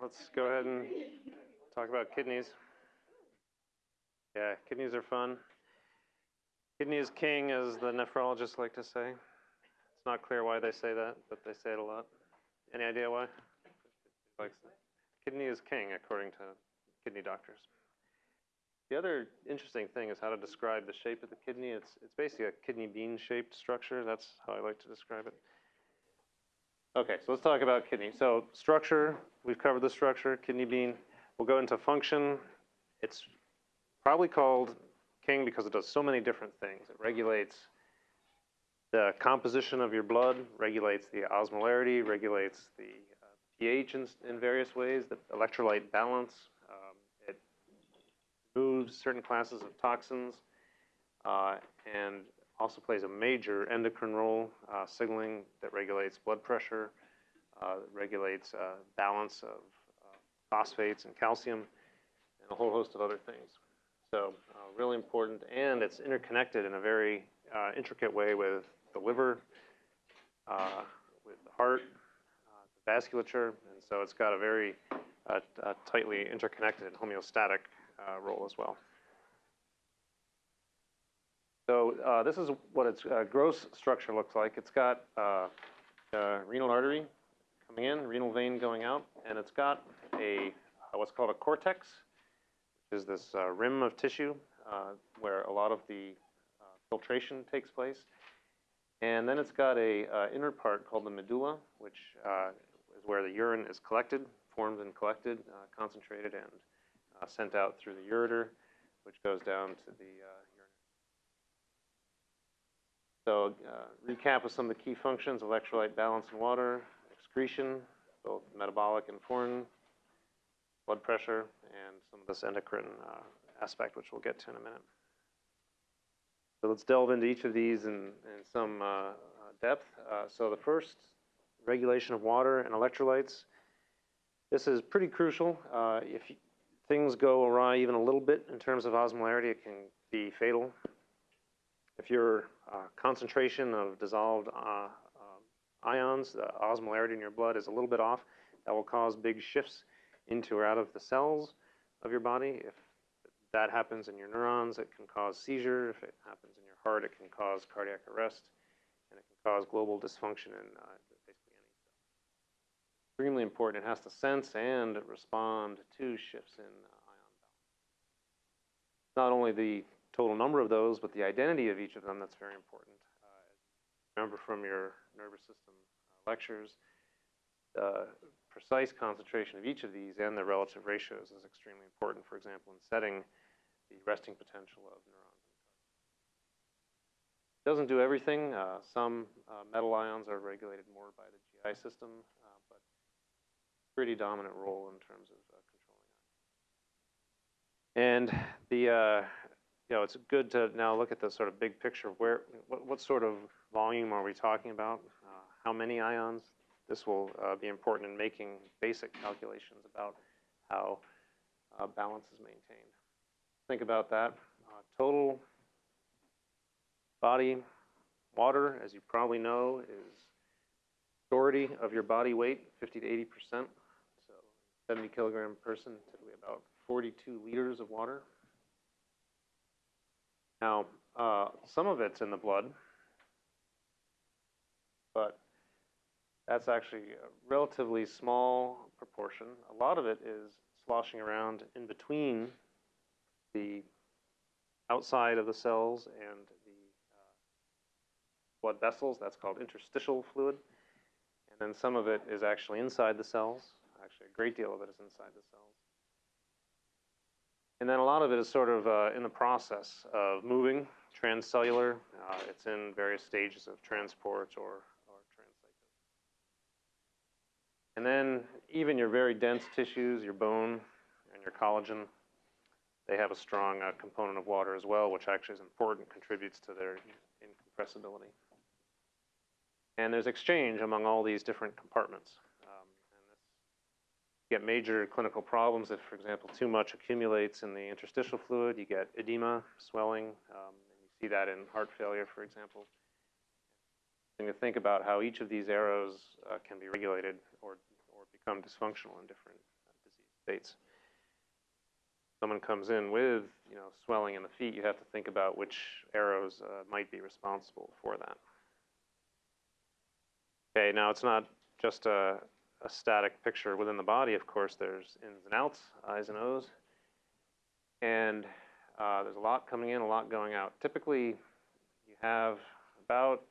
let's go ahead and talk about kidneys. Yeah, kidneys are fun. Kidney is king, as the nephrologists like to say. It's not clear why they say that, but they say it a lot. Any idea why? Kidney is king, according to kidney doctors. The other interesting thing is how to describe the shape of the kidney. It's, it's basically a kidney bean shaped structure. That's how I like to describe it. Okay, so let's talk about kidney. So structure, we've covered the structure, kidney bean. We'll go into function. It's probably called king because it does so many different things. It regulates the composition of your blood, regulates the osmolarity, regulates the uh, pH in, in, various ways, the electrolyte balance. Um, it moves certain classes of toxins uh, and also plays a major endocrine role, uh, signaling that regulates blood pressure, uh, regulates uh, balance of uh, phosphates and calcium, and a whole host of other things. So uh, really important, and it's interconnected in a very uh, intricate way with the liver, with the heart, the vasculature, and so it's got a very tightly interconnected homeostatic role as well. So this is what its gross structure looks like. It's got renal artery coming in, renal vein going out, and it's got a what's called a cortex, which is this uh, rim of tissue uh, where a lot of the uh, filtration takes place. And then it's got a uh, inner part called the medulla, which uh, is where the urine is collected, formed and collected, uh, concentrated and sent out through the ureter, which goes down to the So recap of some of the key functions, electrolyte balance in water, excretion, both metabolic and foreign, blood pressure, and some of this endocrine uh, aspect, which we'll get to in a minute. So let's delve into each of these in, in some uh, uh depth. Uh, so the first, regulation of water and electrolytes. This is pretty crucial. Uh, if things go awry even a little bit in terms of osmolarity, it can be fatal. If your concentration of dissolved ions, the osmolarity in your blood is a little bit off, that will cause big shifts into or out of the cells of your body. If that happens in your neurons, it can cause seizure. If it happens in your heart, it can cause cardiac arrest, and it can cause global dysfunction in uh, basically any cell. Extremely important. It has to sense and respond to shifts in uh, ion balance. Not only the total number of those, but the identity of each of them that's very important. Uh, remember from your nervous system uh, lectures, uh, precise concentration of each of these and their relative ratios is extremely important, for example, in setting the resting potential of neurons. It doesn't do everything. Uh, some uh, metal ions are regulated more by the GI system, uh, but pretty dominant role in terms of uh, controlling that. And the, you know, it's good to now look at the sort of big picture of where, what, what sort of volume are we talking about? Uh, how many ions? This will uh, be important in making basic calculations about how uh, balance is maintained. Think about that. Uh, total body water, as you probably know, is majority of your body weight, 50 to 80 percent. So 70 kilogram person, typically about 42 liters of water. Now, uh, some of it's in the blood, but that's actually a relatively small proportion. A lot of it is sloshing around in between the outside of the cells and the uh, blood vessels. That's called interstitial fluid. And then some of it is actually inside the cells. Actually, a great deal of it is inside the cells. And then a lot of it is sort of uh, in the process of moving, transcellular. Uh, it's in various stages of transport or and then even your very dense tissues, your bone and your collagen, they have a strong uh, component of water as well, which actually is important, contributes to their incompressibility. And there's exchange among all these different compartments. Um, and this, you get major clinical problems if, for example, too much accumulates in the interstitial fluid. You get edema, swelling, um, and you see that in heart failure, for example. And to think about how each of these arrows uh, can be regulated or, or become dysfunctional in different, disease States. Someone comes in with, you know, swelling in the feet, you have to think about which arrows uh, might be responsible for that. Okay, now it's not just a, a static picture within the body, of course, there's ins and outs, I's and O's. And uh, there's a lot coming in, a lot going out. Typically, you have about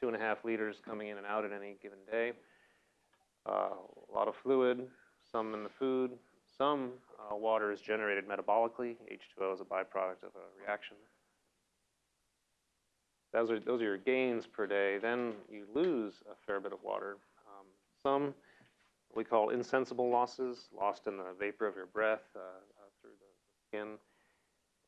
two and a half liters coming in and out at any given day. Uh, a lot of fluid, some in the food, some uh, water is generated metabolically. H2O is a byproduct of a reaction. Those are, those are your gains per day. Then you lose a fair bit of water. Um, some we call insensible losses, lost in the vapor of your breath uh, uh, through the skin.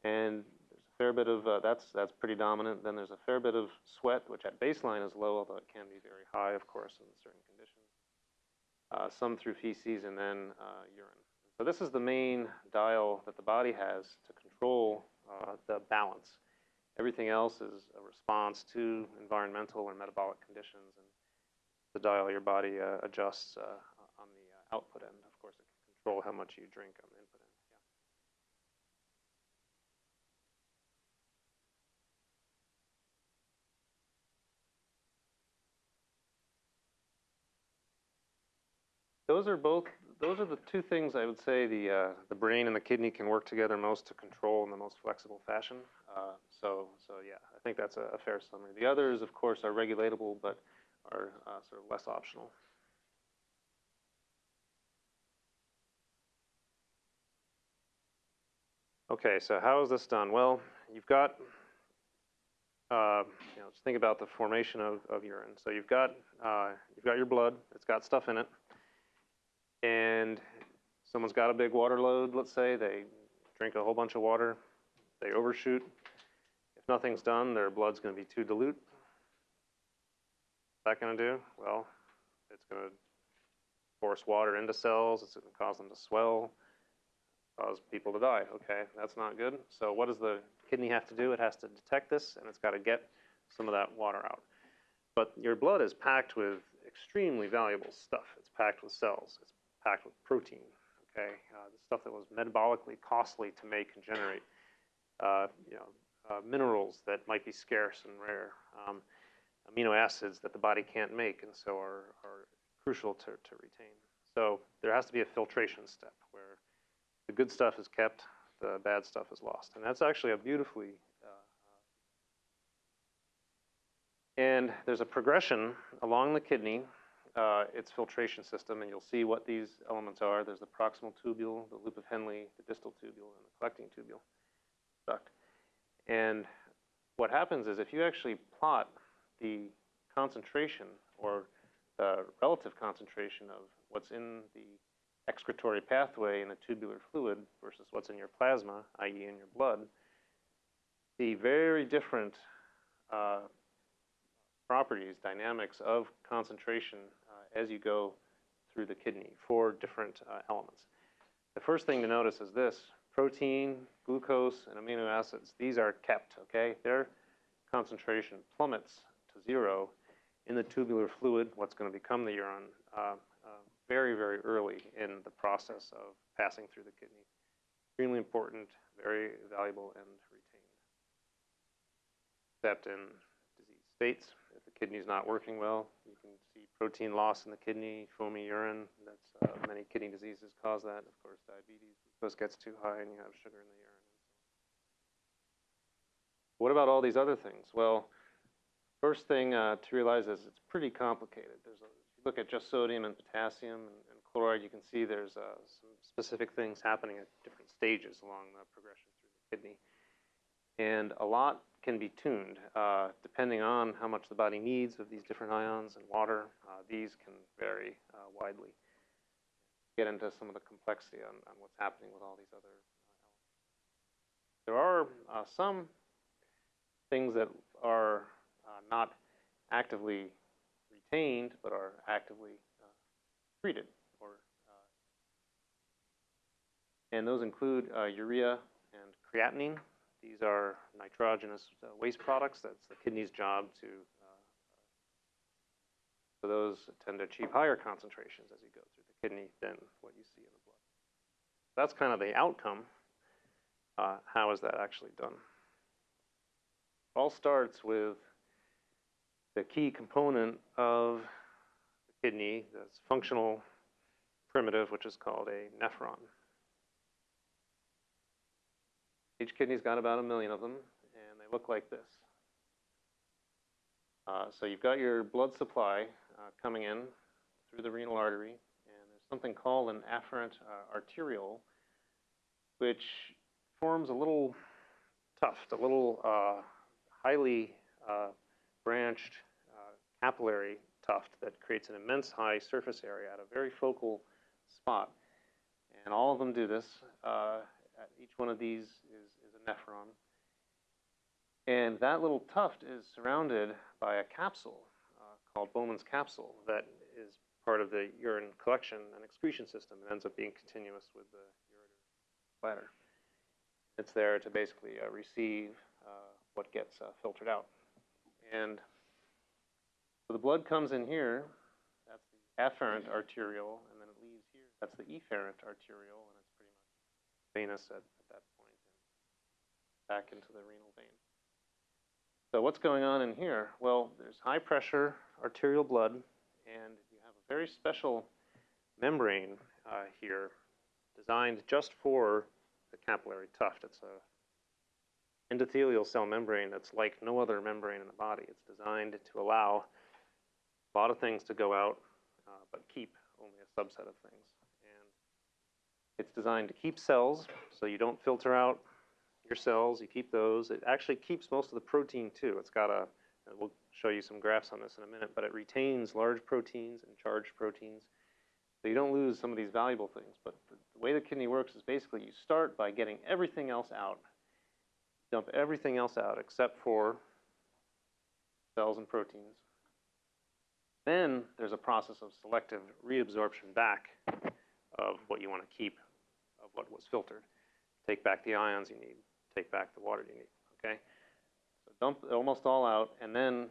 And there's a fair bit of, uh, that's, that's pretty dominant. Then there's a fair bit of sweat, which at baseline is low, although it can be very high, of course, in certain conditions. Uh, some through feces and then uh, urine. So this is the main dial that the body has to control uh, the balance. Everything else is a response to environmental or metabolic conditions, and the dial your body adjusts uh, on the uh, output end. Of course, it can control how much you drink on the input end. Yeah. Those are both. Those are the two things I would say the uh, the brain and the kidney can work together most to control in the most flexible fashion. Uh, so so yeah, I think that's a, a, fair summary. The others, of course, are regulatable, but are uh, sort of less optional. Okay, so how is this done? Well, you've got, uh, you know, just think about the formation of, of urine. So you've got, uh, you've got your blood, it's got stuff in it, and someone's got a big water load, let's say, they drink a whole bunch of water, they overshoot. If nothing's done, their blood's gonna be too dilute. What's that gonna do? Well, it's gonna force water into cells, it's gonna cause them to swell, cause people to die. Okay, that's not good. So what does the kidney have to do? It has to detect this and it's got to get some of that water out. But your blood is packed with extremely valuable stuff. It's packed with cells. It's packed with protein. Okay, uh, the stuff that was metabolically costly to make and generate. Uh, you know, uh, minerals that might be scarce and rare. Um, amino acids that the body can't make and so are, are crucial to, to retain. So there has to be a filtration step the good stuff is kept, the bad stuff is lost. And that's actually a beautifully, uh, and there's a progression along the kidney, uh, its filtration system, and you'll see what these elements are. There's the proximal tubule, the loop of Henle, the distal tubule, and the collecting tubule duct. And what happens is if you actually plot the concentration or the relative concentration of what's in the excretory pathway in the tubular fluid versus what's in your plasma, i.e. in your blood, the very different uh, properties, dynamics of concentration uh, as you go through the kidney for different uh, elements. The first thing to notice is this, protein, glucose, and amino acids, these are kept, okay? Their concentration plummets to zero in the tubular fluid, what's going to become the urine, uh, very, very early in the process of passing through the kidney. Extremely important, very valuable, and retained. Except in disease states, if the kidney is not working well, you can see protein loss in the kidney, foamy urine. That's uh, many kidney diseases cause that. Of course, diabetes, glucose gets too high, and you have sugar in the urine. What about all these other things? Well, first thing uh, to realize is it's pretty complicated. There's a look at just sodium and potassium and, and chloride, you can see there's uh, some specific things happening at different stages along the progression through the kidney. And a lot can be tuned uh, depending on how much the body needs of these different ions and water. Uh, these can vary uh, widely. Get into some of the complexity on, on what's happening with all these other elements. There are uh, some things that are uh, not actively but are actively uh, treated. Or, uh, and those include uh, urea and creatinine. These are nitrogenous waste products. That's the kidney's job to, so those tend to achieve higher concentrations as you go through the kidney than what you see in the blood. that's kind of the outcome. Uh, how is that actually done? All starts with the key component of the kidney, this functional primitive, which is called a nephron. Each kidney's got about a million of them, and they look like this. Uh, so you've got your blood supply uh, coming in through the renal artery, and there's something called an afferent uh, arteriole, which forms a little tuft, a little uh, highly uh, branched capillary tuft that creates an immense high surface area at a very focal spot. And all of them do this. Uh, each one of these is, is a nephron. And that little tuft is surrounded by a capsule uh, called Bowman's capsule that is part of the urine collection and excretion system. It ends up being continuous with the ureter bladder. It's there to basically uh, receive uh, what gets uh, filtered out. And so the blood comes in here, that's the afferent arteriole, and then it leaves here, that's the efferent arteriole, and it's pretty much venous at, at that point and back into the renal vein. So what's going on in here? Well, there's high pressure arterial blood, and you have a very special membrane uh, here designed just for the capillary tuft. It's a endothelial cell membrane that's like no other membrane in the body. It's designed to allow a lot of things to go out, uh, but keep only a subset of things. And it's designed to keep cells, so you don't filter out your cells, you keep those. It actually keeps most of the protein too. It's got a, we'll show you some graphs on this in a minute, but it retains large proteins and charged proteins. So you don't lose some of these valuable things. But the, the way the kidney works is basically you start by getting everything else out. Dump everything else out except for cells and proteins. Then there's a process of selective reabsorption back of what you want to keep of what was filtered. Take back the ions you need, take back the water you need, okay? So dump almost all out and then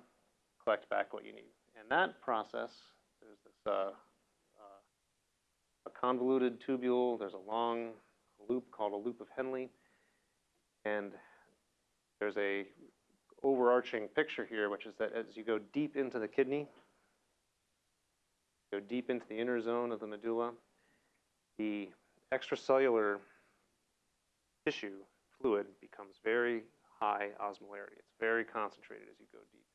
collect back what you need. And that process, there's this uh, uh, a convoluted tubule, there's a long loop called a loop of Henle, and there's a overarching picture here, which is that as you go deep into the kidney, go deep into the inner zone of the medulla, the extracellular tissue fluid becomes very high osmolarity. It's very concentrated as you go deep.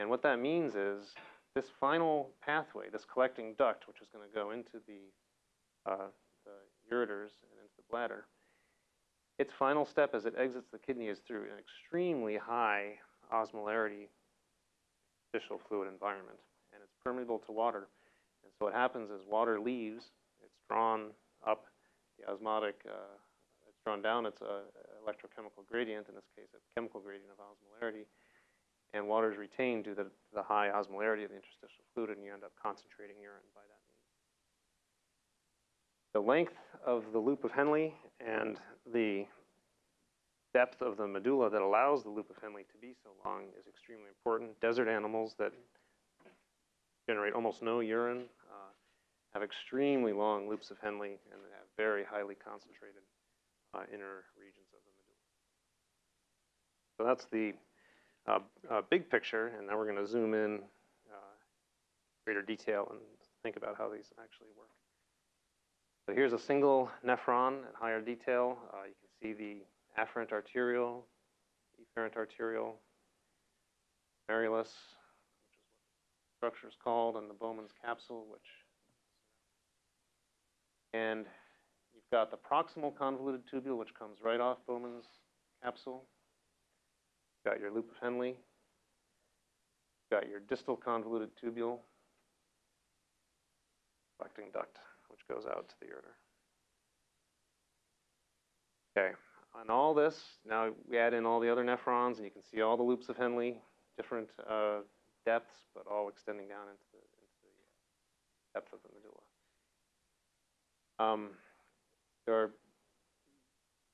And what that means is this final pathway, this collecting duct, which is going to go into the, uh, the ureters and into the bladder, its final step as it exits the kidney is through an extremely high osmolarity fluid environment permeable to water. And so what happens is water leaves, it's drawn up, the osmotic, uh, it's drawn down, it's a electrochemical gradient, in this case a chemical gradient of osmolarity, and water is retained due to the high osmolarity of the interstitial fluid, and you end up concentrating urine by that means. The length of the loop of Henle and the depth of the medulla that allows the loop of Henle to be so long is extremely important. Desert animals that generate almost no urine, uh, have extremely long loops of Henle, and have very highly concentrated uh, inner regions of the medulla. So that's the uh, uh big picture, and now we're going to zoom in uh, greater detail and think about how these actually work. So here's a single nephron at higher detail. You can see the afferent arteriole, efferent arteriole, merulus, structure is called, and the Bowman's capsule, which, and you've got the proximal convoluted tubule, which comes right off Bowman's capsule. You've got your loop of Henle. You've got your distal convoluted tubule, collecting duct, which goes out to the ureter. Okay, on all this, now we add in all the other nephrons, and you can see all the loops of Henle, different uh, depths, but all extending down into the, into the depth of the medulla. Um, there are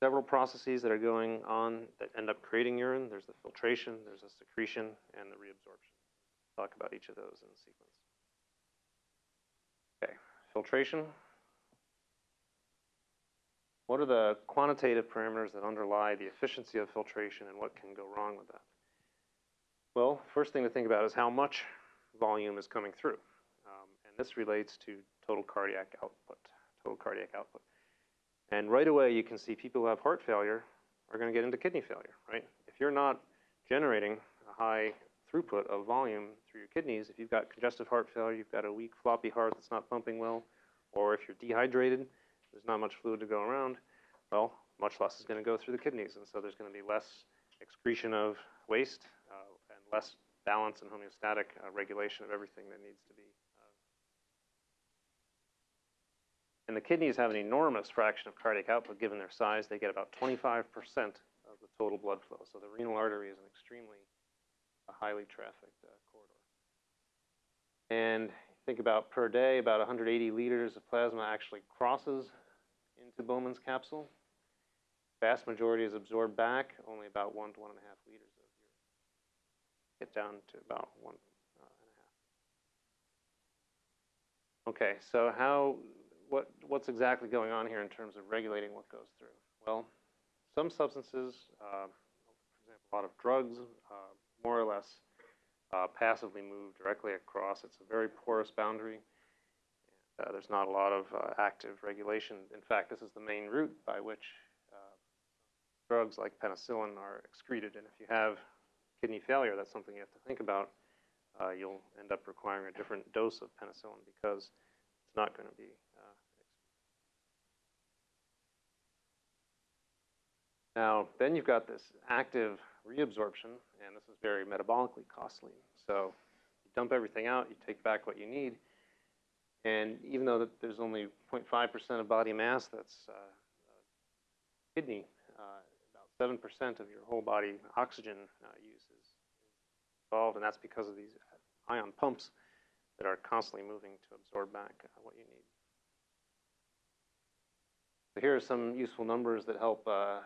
several processes that are going on that end up creating urine. There's the filtration, there's the secretion, and the reabsorption. Talk about each of those in sequence. Okay, filtration. what are the quantitative parameters that underlie the efficiency of filtration and what can go wrong with that? Well, first thing to think about is how much volume is coming through. Um, and this relates to total cardiac output, total cardiac output. And right away you can see people who have heart failure are going to get into kidney failure, right? If you're not generating a high throughput of volume through your kidneys, if you've got congestive heart failure, you've got a weak floppy heart that's not pumping well, or if you're dehydrated, there's not much fluid to go around, well, much less is going to go through the kidneys, and so there's going to be less excretion of waste less balance and homeostatic uh, regulation of everything that needs to be. Uh. And the kidneys have an enormous fraction of cardiac output given their size. They get about 25% of the total blood flow. So the renal artery is an extremely uh, highly trafficked uh, corridor. And think about per day, about 180 liters of plasma actually crosses into Bowman's capsule. Vast majority is absorbed back, only about one to one and a half liters. Get down to about one uh, and a half. Okay, so how, what, what's exactly going on here in terms of regulating what goes through? Well, some substances, uh, for example, a lot of drugs, uh, more or less uh, passively move directly across. It's a very porous boundary. Uh, there's not a lot of uh, active regulation. In fact, this is the main route by which uh, drugs like penicillin are excreted. And if you have kidney failure, that's something you have to think about. Uh, you'll end up requiring a different dose of penicillin because it's not going to be. Uh, now, then you've got this active reabsorption, and this is very metabolically costly. So you dump everything out, you take back what you need, and even though that there's only 0.5% of body mass that's uh, uh, kidney, uh, about 7% of your whole body oxygen uh, use involved, and that's because of these ion pumps that are constantly moving to absorb back uh, what you need. So here are some useful numbers that help uh,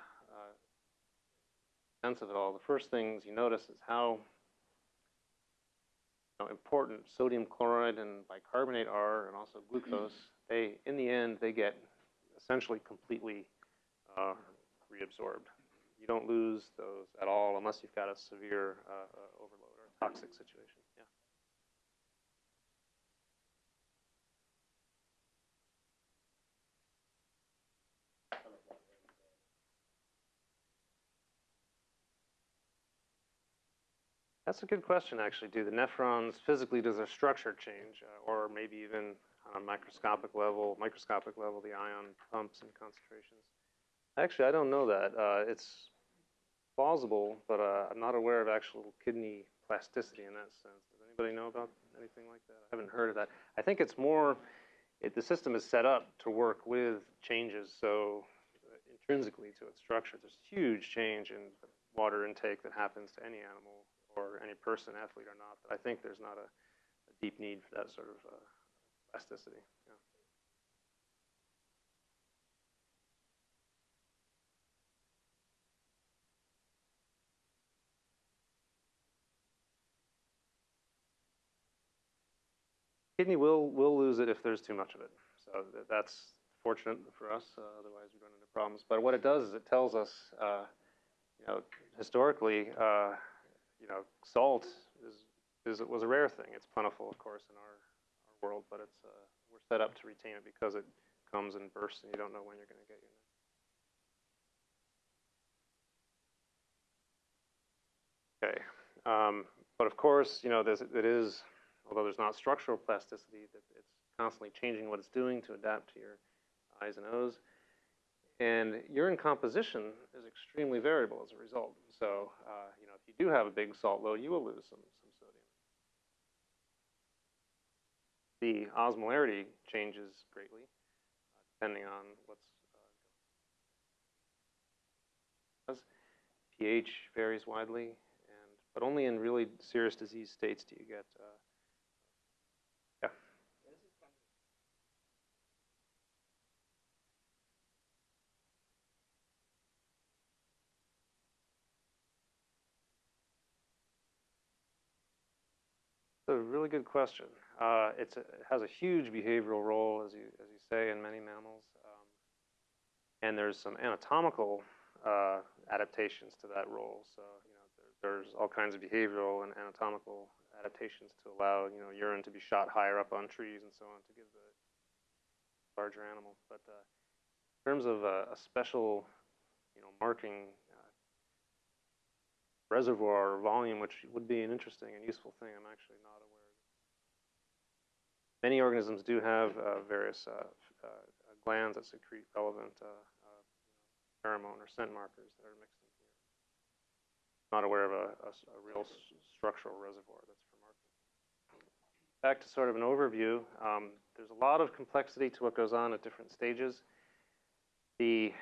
sense of it all, the first things you notice is how you know, important sodium chloride and bicarbonate are, and also glucose. They, in the end, they get essentially completely uh, reabsorbed. You don't lose those at all unless you've got a severe uh, uh, overload toxic situation. That's a good question, actually. Do the nephrons physically, does their structure change? Uh, or maybe even on a microscopic level, microscopic level, the ion pumps and concentrations? Actually, I don't know that. Uh, it's plausible, but uh, I'm not aware of actual kidney plasticity in that sense. Does anybody know about anything like that? I haven't heard of that. I think it's more, it, the system is set up to work with changes so intrinsically to its structure. There's huge change in water intake that happens to any animal or any person, athlete or not, but I think there's not a, a deep need for that sort of uh, plasticity. Yeah. Kidney will will lose it if there's too much of it. So that's fortunate for us. Uh, otherwise, we run into problems. But what it does is it tells us, uh, you know, historically, uh, you know, salt is, is was a rare thing. It's plentiful, of course, in our, our world, but it's uh, we're set up to retain it because it comes in bursts, and you don't know when you're going to get your next. Okay, um, but of course, you know, there's, it is, although there's not structural plasticity, that it's constantly changing what it's doing to adapt to your I's and O's. And urine composition is extremely variable as a result. So, uh, you know, if you do have a big salt load, you will lose some, some sodium. The osmolarity changes greatly, uh, depending on what's uh, pH varies widely, and but only in really serious disease states do you get uh, a really good question. Uh, a, it has a huge behavioral role, as you, as you say, in many mammals. Um, And there's some anatomical uh, adaptations to that role. So, you know, there, there's all kinds of behavioral and anatomical adaptations to allow, you know, urine to be shot higher up on trees and so on to give the larger animal. But uh, in terms of a, a special, you know, marking uh, reservoir or volume, which would be an interesting and useful thing, I'm actually not. Many organisms do have uh, various uh, uh, glands that secrete relevant pheromone or scent markers that are mixed in here. Not aware of a real s- structural reservoir that's marking. Back to sort of an overview, um, there's a lot of complexity to what goes on at different stages. The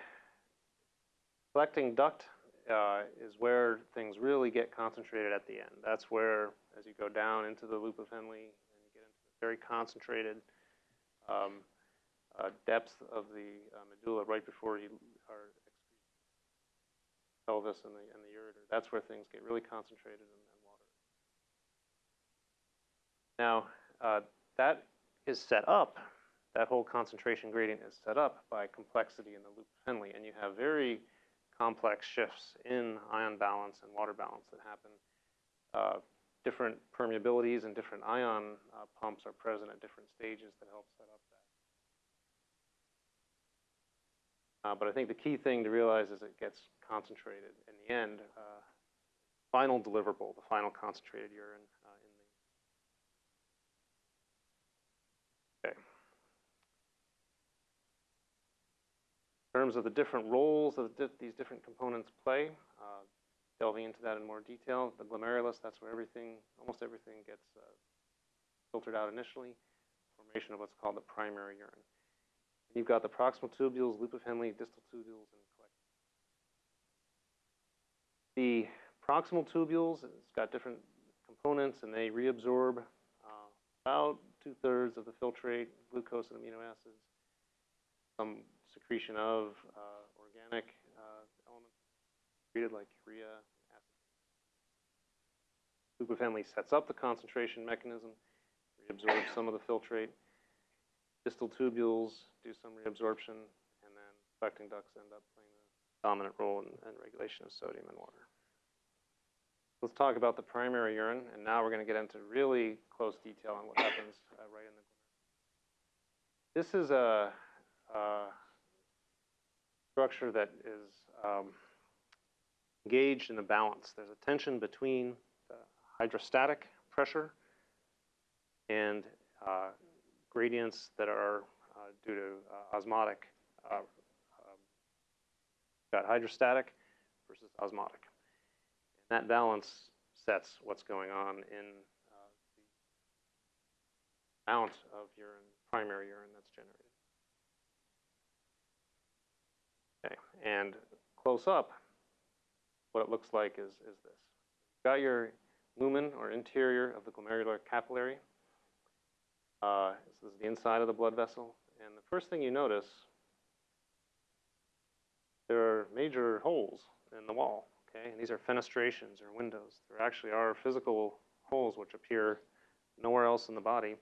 collecting duct uh, is where things really get concentrated at the end. That's where, as you go down into the loop of Henle, very concentrated um, uh, depth of the uh, medulla right before you are pelvis and the, and the ureter. That's where things get really concentrated and, and water. Now, uh, that is set up, that whole concentration gradient is set up by complexity in the loop Henle, and you have very complex shifts in ion balance and water balance that happen. Different permeabilities and different ion uh, pumps are present at different stages that help set up that. Uh, but I think the key thing to realize is it gets concentrated in the end. Uh, final deliverable, the final concentrated urine uh, in the. Okay. In terms of the different roles that these different components play, uh, delving into that in more detail, the glomerulus, that's where everything, almost everything gets uh, filtered out initially, formation of what's called the primary urine. You've got the proximal tubules, loop of Henle, distal tubules, and collecting. The proximal tubules, it's got different components, and they reabsorb uh, about two-thirds of the filtrate, glucose and amino acids, some secretion of uh, organic treated like urea, Henle sets up the concentration mechanism, reabsorbs some of the filtrate. Distal tubules do some reabsorption, and then collecting ducts end up playing a dominant role in, in regulation of sodium and water. Let's talk about the primary urine, and now we're going to get into really close detail on what happens uh, right in the glomerulus. This is a, a structure that is um, engaged in the balance. There's a tension between the hydrostatic pressure and uh, gradients that are uh, due to uh, osmotic. Uh, um, got hydrostatic versus osmotic. And that balance sets what's going on in uh, the amount of urine, primary urine that's generated. Okay, and close up, what it looks like is, is this. You've got your lumen or interior of the glomerular capillary. Uh, this is the inside of the blood vessel. And the first thing you notice, there are major holes in the wall. Okay, and these are fenestrations or windows. There actually are physical holes which appear nowhere else in the body.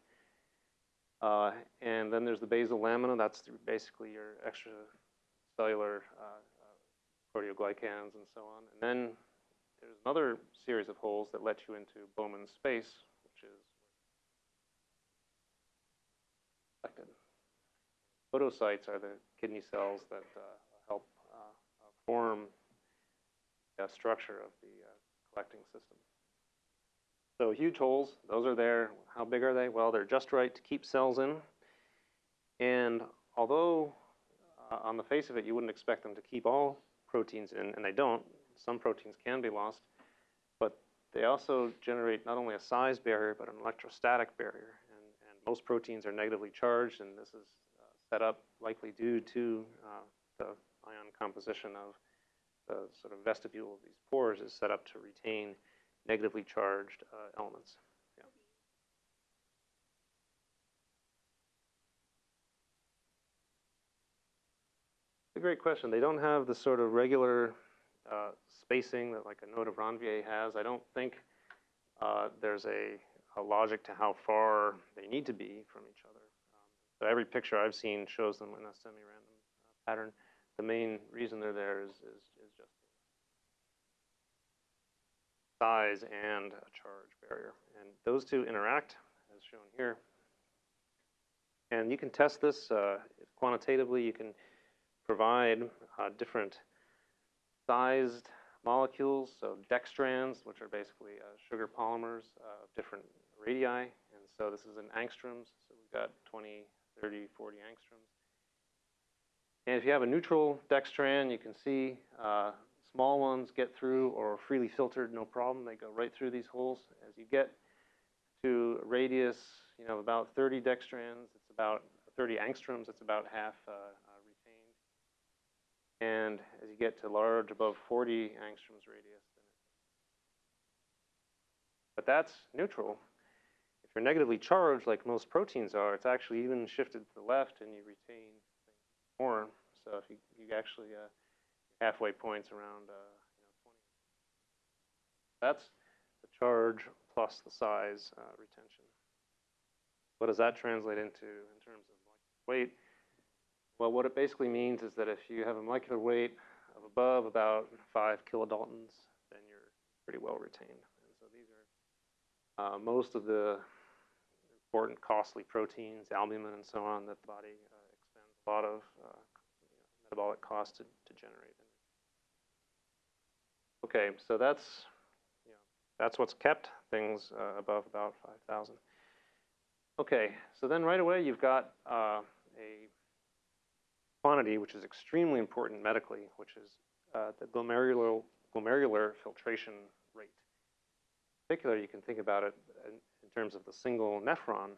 Uh, and then there's the basal lamina. That's basically your extracellular uh, proteoglycans and so on. And then there's another series of holes that let you into Bowman's space, which is collected. Podocytes are the kidney cells that uh, help uh, uh, form the structure of the uh, collecting system. So huge holes, those are there. How big are they? Well, they're just right to keep cells in. And although uh, on the face of it, you wouldn't expect them to keep all proteins in, and they don't. Some proteins can be lost, but they also generate not only a size barrier, but an electrostatic barrier. And, and most proteins are negatively charged, and this is uh, set up likely due to uh, the ion composition of the sort of vestibule of these pores is set up to retain negatively charged uh, elements. A great question. They don't have the sort of regular uh, spacing that like a node of Ranvier has. I don't think uh, there's a, a logic to how far they need to be from each other. Um, so every picture I've seen shows them in a semi-random uh, pattern. the main reason they're there is, is, is just size and a charge barrier. And those two interact, as shown here. And you can test this uh, quantitatively. You can provide uh, different sized molecules, so dextrans, which are basically uh, sugar polymers uh, of different radii. And so this is in angstroms. So we've got 20, 30, 40 angstroms. And if you have a neutral dextran, you can see uh, small ones get through or freely filtered, no problem. They go right through these holes. As you get to radius, you know, about 30 dextrans, it's about 30 angstroms, it's about half uh. And as you get to large, above 40 angstroms radius, but that's neutral. If you're negatively charged, like most proteins are, it's actually even shifted to the left, and you retain more. So if you, you actually uh, halfway points around uh, you know 20. That's the charge plus the size uh, retention. What does that translate into in terms of weight? Well, what it basically means is that if you have a molecular weight of above about five kilodaltons, then you're pretty well retained. And so these are uh, most of the important costly proteins, albumin and so on, that the body uh, expends a lot of uh, metabolic cost to, to generate. Okay, so that's you know, that's what's kept things uh, above about 5,000. Okay, so then right away you've got uh, a quantity which is extremely important medically, which is uh, the glomerular, glomerular filtration rate. In particular, you can think about it in, in terms of the single nephron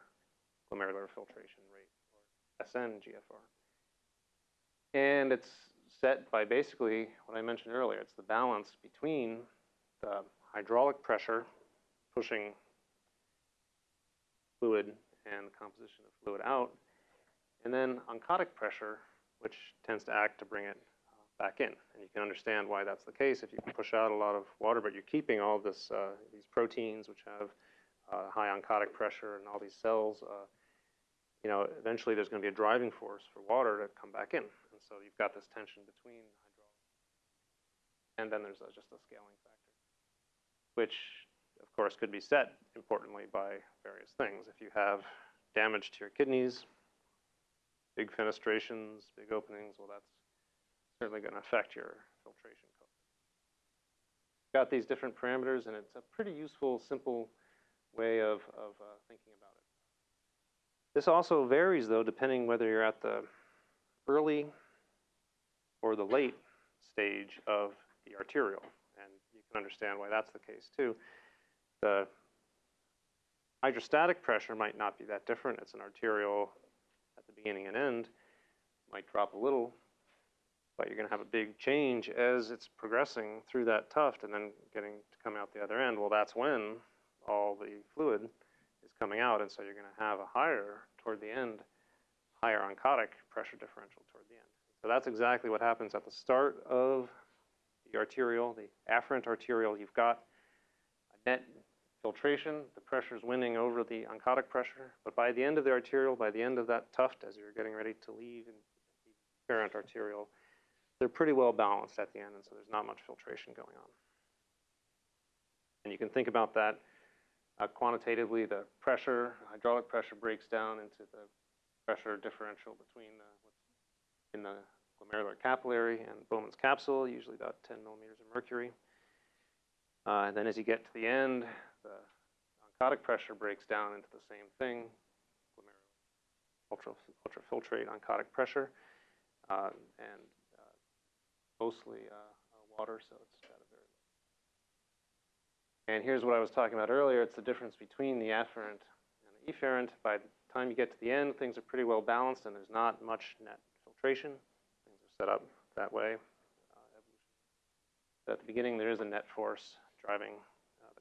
glomerular filtration rate, or SNGFR. And it's set by basically what I mentioned earlier. It's the balance between the hydraulic pressure pushing fluid and the composition of fluid out, and then oncotic pressure, which tends to act to bring it uh, back in. And you can understand why that's the case. If you can push out a lot of water, but you're keeping all this, uh, these proteins, which have uh, high oncotic pressure and all these cells, uh, you know, eventually there's going to be a driving force for water to come back in. And so you've got this tension between hydraulic, and then there's a, just a scaling factor, which of course could be set importantly by various things. If you have damage to your kidneys, big fenestrations, big openings, well that's certainly going to affect your filtration code. Got these different parameters and it's a pretty useful, simple way of, of uh, thinking about it. This also varies though depending whether you're at the early or the late stage of the arteriole. And you can understand why that's the case too. The hydrostatic pressure might not be that different. It's an arterial the beginning and end. Might drop a little, but you're going to have a big change as it's progressing through that tuft and then getting to come out the other end. Well, that's when all the fluid is coming out, and so you're going to have a higher toward the end, higher oncotic pressure differential toward the end. So that's exactly what happens at the start of the arteriole, the afferent arteriole. You've got a net filtration, the pressure is winning over the oncotic pressure, but by the end of the arteriole, by the end of that tuft, as you're getting ready to leave and the afferent arteriole, they're pretty well balanced at the end, and so there's not much filtration going on. And you can think about that uh, quantitatively. The pressure, hydraulic pressure, breaks down into the pressure differential between the, in the glomerular capillary and Bowman's capsule, usually about 10 millimeters of mercury. Uh, and then as you get to the end, the oncotic pressure breaks down into the same thing, ultra, ultrafiltrate oncotic pressure, uh, and uh, mostly uh, uh, water, so it's got a very low. And here's what I was talking about earlier. It's the difference between the afferent and the efferent. By the time you get to the end, things are pretty well balanced, and there's not much net filtration. Things are set up that way. Uh, at the beginning, there is a net force driving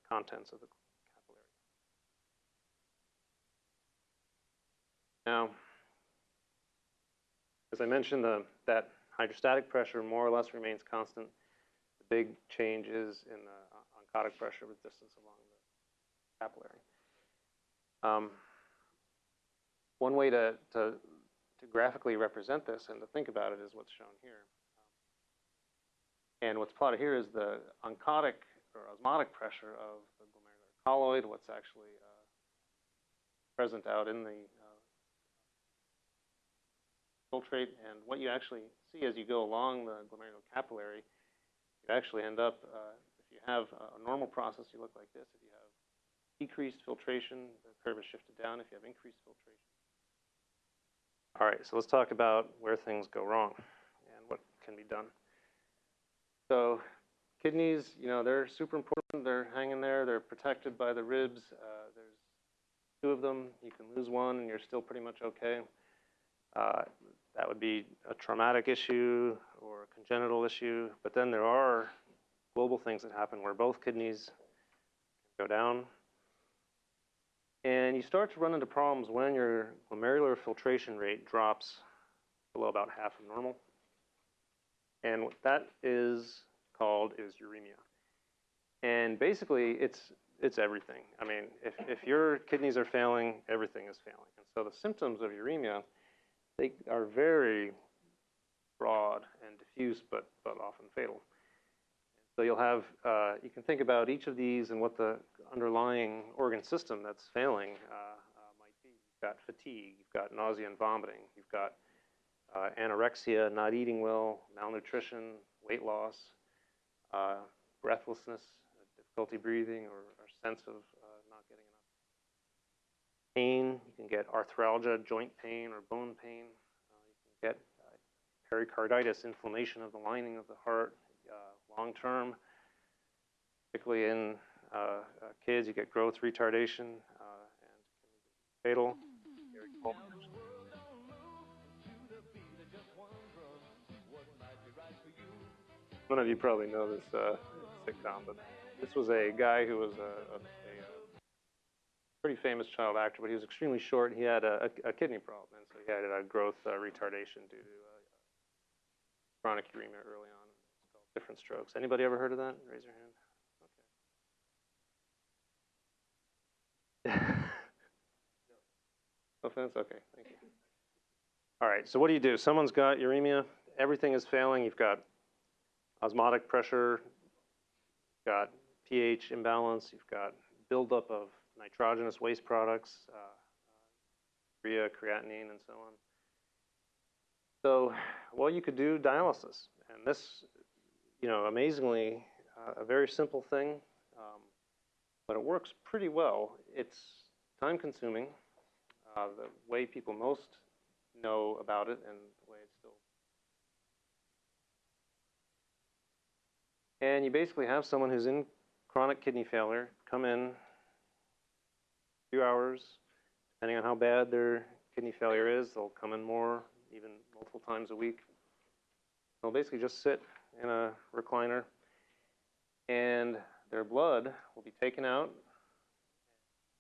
contents of the capillary. Now, as I mentioned, the, that hydrostatic pressure more or less remains constant. The big change is in the oncotic pressure with distance along the capillary. Um, one way to, to, to, graphically represent this and to think about it is what's shown here. And what's plotted here is the oncotic or osmotic pressure of the glomerular colloid, what's actually uh, present out in the uh, filtrate, and what you actually see as you go along the glomerular capillary, you actually end up, uh, if you have a normal process, you look like this. If you have decreased filtration, the curve is shifted down. If you have increased filtration. All right, so let's talk about where things go wrong and what can be done. So kidneys, you know, they're super important. They're hanging there. They're protected by the ribs. Uh, there's two of them. You can lose one and you're still pretty much okay. Uh, that would be a traumatic issue or a congenital issue. But then there are global things that happen where both kidneys go down. And you start to run into problems when your glomerular filtration rate drops below about half of normal. And that is called is uremia. And basically, it's it's everything. I mean, if, if your kidneys are failing, everything is failing. And so the symptoms of uremia, they are very broad and diffuse, but, but often fatal. So you'll have, uh, you can think about each of these and what the underlying organ system that's failing uh, uh, might be. You've got fatigue, you've got nausea and vomiting, you've got uh, anorexia, not eating well, malnutrition, weight loss, uh, breathlessness, difficulty breathing, or, or sense of uh, not getting enough pain. You can get arthralgia, joint pain, or bone pain. Uh, you can get uh, pericarditis, inflammation of the lining of the heart, uh, long term, particularly in uh, kids. You get growth retardation and can be fatal. One of you probably know this uh, sitcom, but this was a guy who was a, a, a, pretty famous child actor, but he was extremely short. He had a, a kidney problem, and so he had a growth uh, retardation due to uh, chronic uremia early on. It's called Diff'rent Strokes. Anybody ever heard of that? Raise your hand. Okay. no offense? Okay, thank you. All right, so what do you do? Someone's got uremia, everything is failing. You've got osmotic pressure, you've got pH imbalance, you've got buildup of nitrogenous waste products, uh, urea, creatinine, and so on. So, well, you could do dialysis, and this, you know, amazingly, uh, a very simple thing, um, but it works pretty well. It's time-consuming. Uh, the way people most know about it and the way it's still And you basically have someone who's in chronic kidney failure come in a few hours, depending on how bad their kidney failure is, they'll come in more, even multiple times a week. They'll basically just sit in a recliner and their blood will be taken out,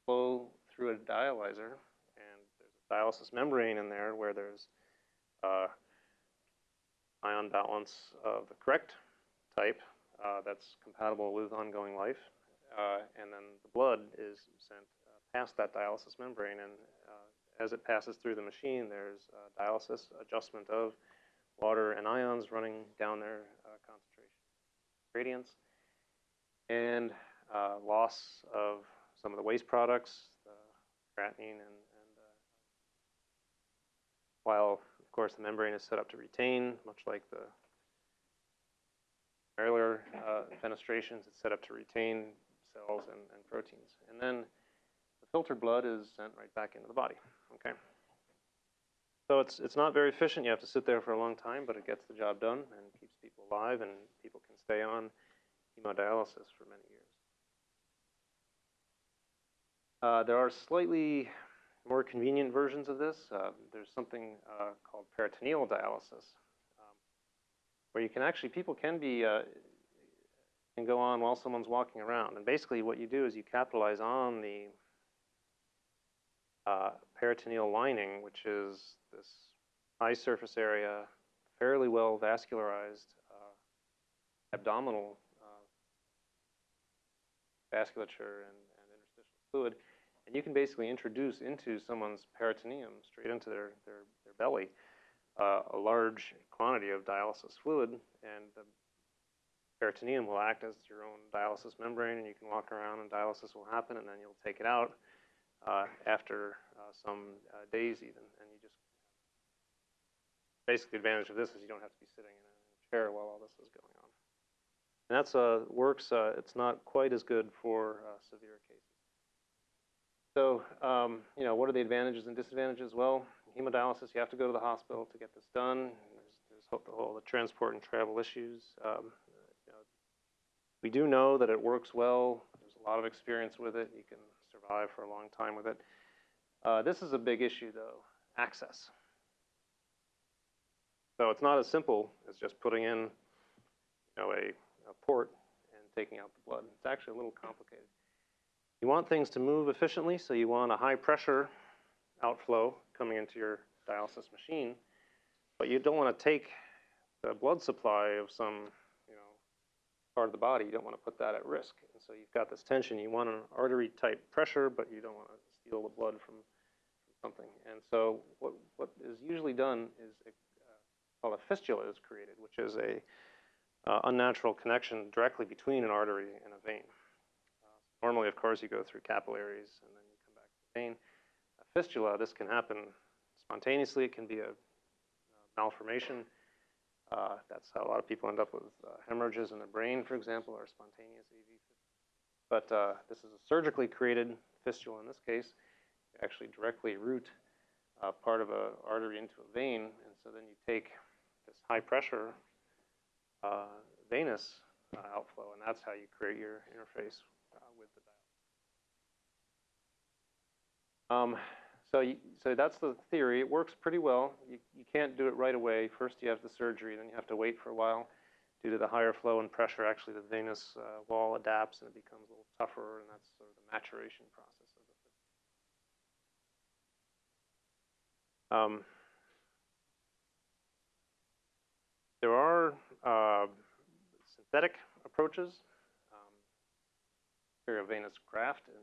flow through a dialyzer, and there's a dialysis membrane in there where there's uh, ion balance of the correct type that's compatible with ongoing life. Uh, and then the blood is sent uh, past that dialysis membrane, and uh, as it passes through the machine, there's dialysis adjustment of water and ions running down their concentration gradients, and loss of some of the waste products, the creatinine, and, and while of course the membrane is set up to retain, much like the glomerular uh, fenestrations. It's set up to retain cells and, and proteins. And then the filtered blood is sent right back into the body. Okay. So it's it's not very efficient. You have to sit there for a long time, but it gets the job done and keeps people alive, and people can stay on hemodialysis for many years. Uh, there are slightly more convenient versions of this. Uh, there's something uh, called peritoneal dialysis, where you can actually, people can be, uh, can go on while someone's walking around. And basically what you do is you capitalize on the uh, peritoneal lining, which is this high surface area, fairly well vascularized uh, abdominal uh, vasculature and, and interstitial fluid. And you can basically introduce into someone's peritoneum, straight into their, their, their belly, uh, a large quantity of dialysis fluid, and the peritoneum will act as your own dialysis membrane, and you can walk around and dialysis will happen, and then you'll take it out uh, after uh, some uh, days even, and you just basically the advantage of this is you don't have to be sitting in a chair while all this is going on. And that's uh, works. Uh, it's not quite as good for uh, severe cases. So, um, you know, what are the advantages and disadvantages? Well, hemodialysis, you have to go to the hospital to get this done. There's, there's all the, transport and travel issues. Um, you know, we do know that it works well. There's a lot of experience with it. You can survive for a long time with it. Uh, this is a big issue, though, access. So it's not as simple as just putting in, you know, a, a port and taking out the blood. It's actually a little complicated. You want things to move efficiently, so you want a high pressure outflow coming into your dialysis machine, but you don't want to take the blood supply of some, you know, part of the body. You don't want to put that at risk. And so you've got this tension. You want an artery type pressure, but you don't want to steal the blood from, something. And so what, what is usually done is a, uh, called a fistula is created, which is a uh, unnatural connection directly between an artery and a vein. Normally, of course, you go through capillaries and then you come back to the vein. Fistula, this can happen spontaneously. It can be a, uh, malformation. Uh, that's how a lot of people end up with uh, hemorrhages in the brain, for example, or spontaneous AV. But uh, this is a surgically created fistula in this case. You actually directly route uh, part of an artery into a vein, and so then you take this high pressure uh, venous outflow, and that's how you create your interface with the dial. Um, so, you, so that's the theory. It works pretty well. You, you can't do it right away. First, you have the surgery, then you have to wait for a while due to the higher flow and pressure. Actually, the venous uh, wall adapts and it becomes a little tougher, and that's sort of the maturation process of it. Um, there are uh, synthetic approaches venous graft. And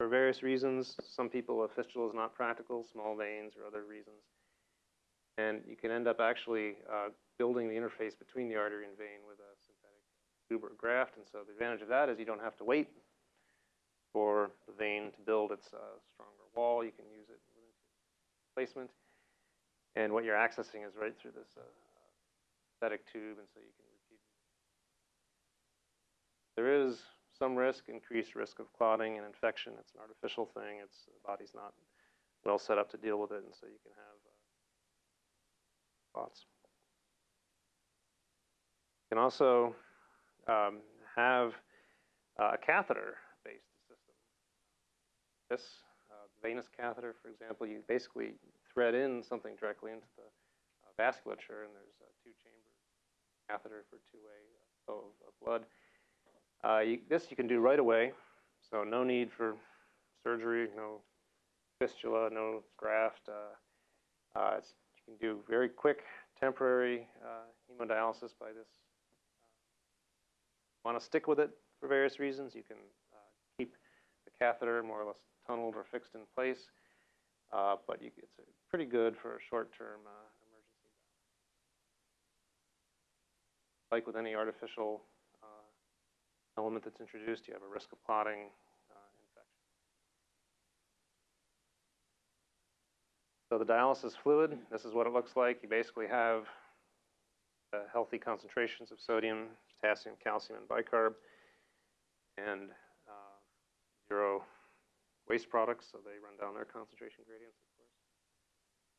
for various reasons, some people, a fistula is not practical, small veins or other reasons. And you can end up actually uh, building the interface between the artery and vein with a synthetic tube or graft. And so the advantage of that is you don't have to wait for the vein to build its uh, stronger wall. You can use it within placement. And what you're accessing is right through this uh, synthetic tube, and so you can repeat. There is some risk, increased risk of clotting and infection. It's an artificial thing. It's the body's not well set up to deal with it, and so you can have uh, clots. You can also um, have uh, a catheter-based system. This uh, venous catheter, for example, you basically thread in something directly into the uh, vasculature, and there's a two-chamber catheter for two-way flow of blood. Uh, you, this you can do right away, so no need for surgery, no fistula, no graft. Uh, uh, you can do very quick temporary uh, hemodialysis by this. Want to stick with it for various reasons? You can uh, keep the catheter more or less tunneled or fixed in place, uh, but you, it's pretty good for a short-term emergency. Like with any artificial element that's introduced, you have a risk of clotting, uh, infection. So the dialysis fluid, this is what it looks like. You basically have uh, healthy concentrations of sodium, potassium, calcium, and bicarb, and uh, zero waste products, so they run down their concentration gradients, of course.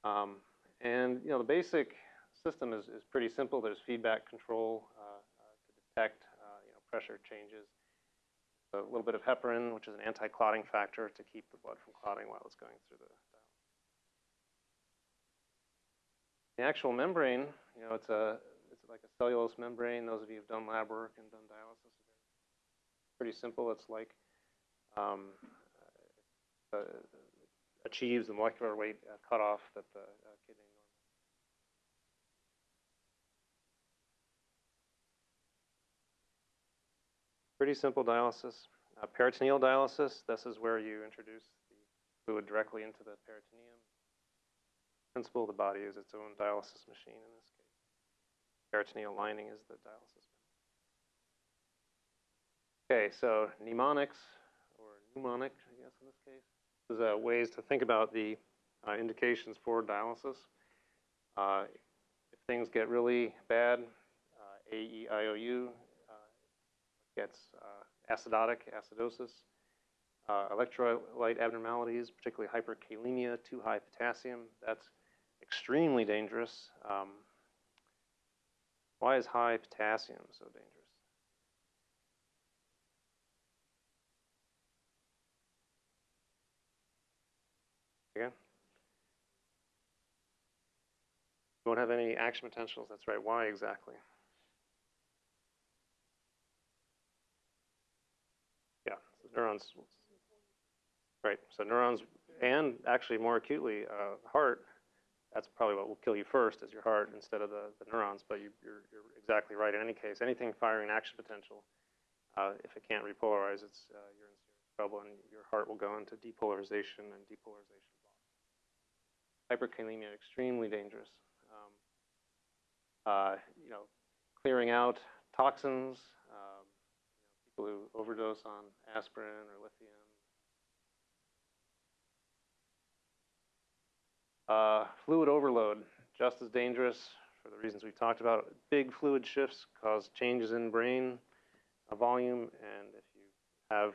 Um, and you know the basic system is, is pretty simple. There's feedback control uh, uh to detect pressure changes. A little bit of heparin, which is an anti-clotting factor to keep the blood from clotting while it's going through the dial. The actual membrane, you know, it's a it's like a cellulose membrane. Those of you who've done lab work and done dialysis, pretty simple. It's like um, uh, achieves the molecular weight uh, cutoff that the uh, kidney Pretty simple dialysis. Uh, peritoneal dialysis, this is where you introduce the fluid directly into the peritoneum. Principle, the body is its own dialysis machine in this case. Peritoneal lining is the dialysis. Okay, so mnemonics, or mnemonic, I guess in this case, is uh, ways to think about the uh, indications for dialysis. Uh, if things get really bad, uh, AEIOU gets uh, acidotic, acidosis, uh, electrolyte abnormalities, particularly hyperkalemia, too high potassium. That's extremely dangerous. Um, why is high potassium so dangerous? Again? Won't have any action potentials. That's right. Why exactly? Yeah, so neurons. Right. So neurons, and actually more acutely, uh, heart. That's probably what will kill you first, is your heart instead of the, the neurons. But you, you're, you're exactly right. In any case, anything firing action potential, uh, if it can't repolarize, it's uh, you're in serious trouble, and your heart will go into depolarization and depolarization. Hyperkalemia extremely dangerous. Um, uh, you know, clearing out toxins. People who overdose on aspirin or lithium. Uh, fluid overload, just as dangerous for the reasons we've talked about. Big fluid shifts cause changes in brain uh, volume, and if you have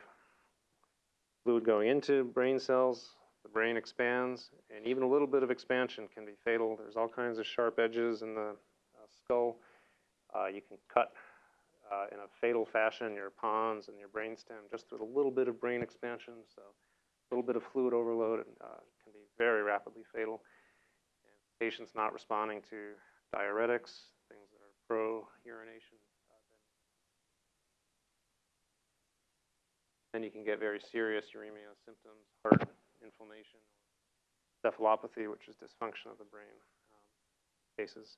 fluid going into brain cells, the brain expands, and even a little bit of expansion can be fatal. There's all kinds of sharp edges in the uh, skull. Uh, you can cut uh, in a fatal fashion your pons and your brainstem just with a little bit of brain expansion. So a little bit of fluid overload uh, can be very rapidly fatal. And patients not responding to diuretics, things that are pro-urination, uh, then, then you can get very serious uremia symptoms, heart inflammation, encephalopathy, which is dysfunction of the brain um, cases.